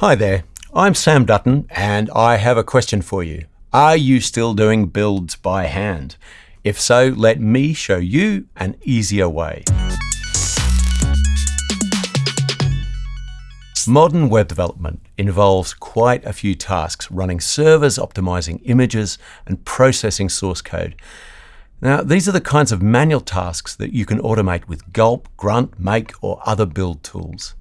Hi there, I'm Sam Dutton and I have a question for you. Are you still doing builds by hand? If so, let me show you an easier way. Modern web development involves quite a few tasks running servers, optimizing images, and processing source code. Now, these are the kinds of manual tasks that you can automate with Gulp, Grunt, Make, or other build tools.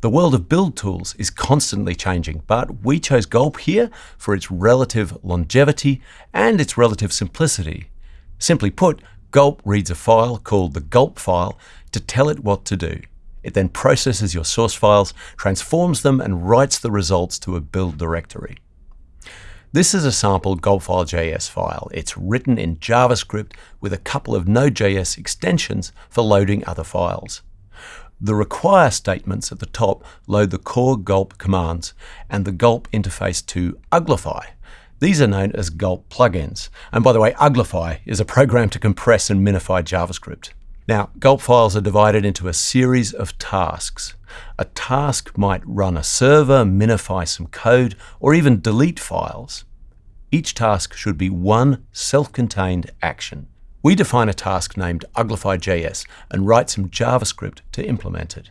The world of build tools is constantly changing, but we chose Gulp here for its relative longevity and its relative simplicity. Simply put, Gulp reads a file called the Gulp file to tell it what to do. It then processes your source files, transforms them, and writes the results to a build directory. This is a sample gulpfile.js file. It's written in JavaScript with a couple of Node.js extensions for loading other files. The require statements at the top load the core gulp commands and the gulp interface to uglify. These are known as gulp plugins. And by the way, uglify is a program to compress and minify JavaScript. Now, gulp files are divided into a series of tasks. A task might run a server, minify some code, or even delete files. Each task should be one self-contained action. We define a task named uglify.js and write some JavaScript to implement it.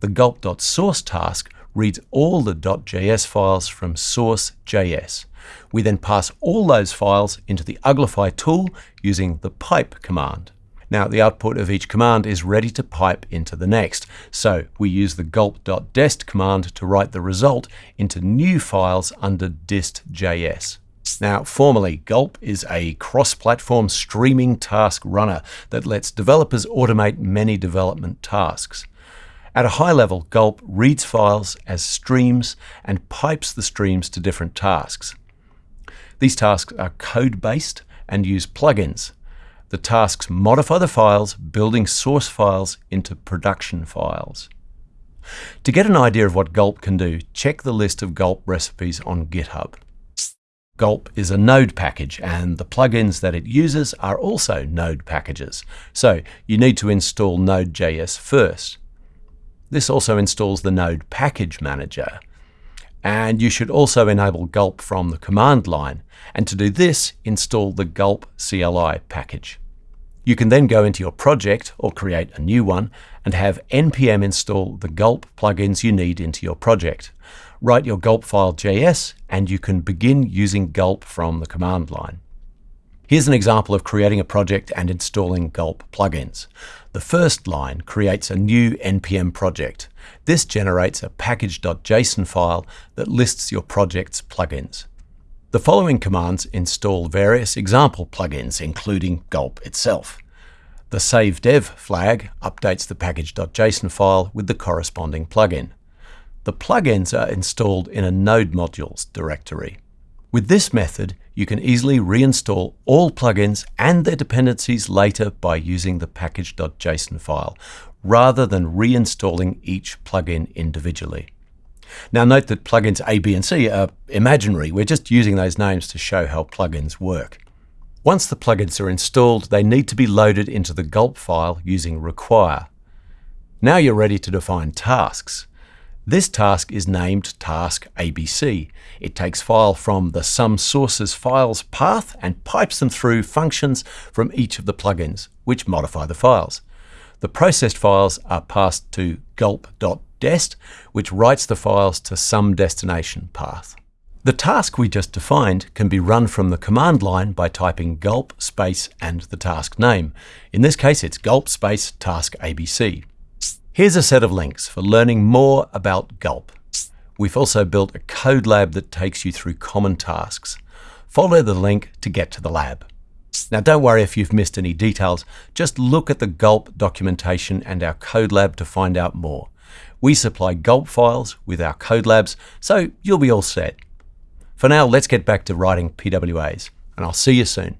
The gulp.source task reads all the .js files from source.js. We then pass all those files into the uglify tool using the pipe command. Now the output of each command is ready to pipe into the next. So we use the gulp.dest command to write the result into new files under dist.js. Now, formally, Gulp is a cross-platform streaming task runner that lets developers automate many development tasks. At a high level, Gulp reads files as streams and pipes the streams to different tasks. These tasks are code-based and use plugins. The tasks modify the files, building source files into production files. To get an idea of what Gulp can do, check the list of Gulp recipes on GitHub. Gulp is a Node package, and the plugins that it uses are also Node packages. So you need to install Node.js first. This also installs the Node Package Manager. And you should also enable Gulp from the command line. And to do this, install the Gulp CLI package. You can then go into your project or create a new one and have npm install the Gulp plugins you need into your project. Write your Gulp file JS and you can begin using Gulp from the command line. Here's an example of creating a project and installing Gulp plugins. The first line creates a new npm project. This generates a package.json file that lists your project's plugins. The following commands install various example plugins, including Gulp itself. The save dev flag updates the package.json file with the corresponding plugin. The plugins are installed in a node modules directory. With this method, you can easily reinstall all plugins and their dependencies later by using the package.json file, rather than reinstalling each plugin individually. Now note that plugins A, B and C are imaginary. We're just using those names to show how plugins work. Once the plugins are installed, they need to be loaded into the gulp file using require. Now you're ready to define tasks. This task is named task ABC. It takes file from the some sources files path and pipes them through functions from each of the plugins, which modify the files. The processed files are passed to gulp.dest, which writes the files to some destination path. The task we just defined can be run from the command line by typing gulp space and the task name. In this case, it's gulp space task ABC. Here's a set of links for learning more about Gulp. We've also built a code lab that takes you through common tasks. Follow the link to get to the lab. Now don't worry if you've missed any details, just look at the Gulp documentation and our code lab to find out more. We supply Gulp files with our code labs, so you'll be all set. For now, let's get back to writing PWAs, and I'll see you soon.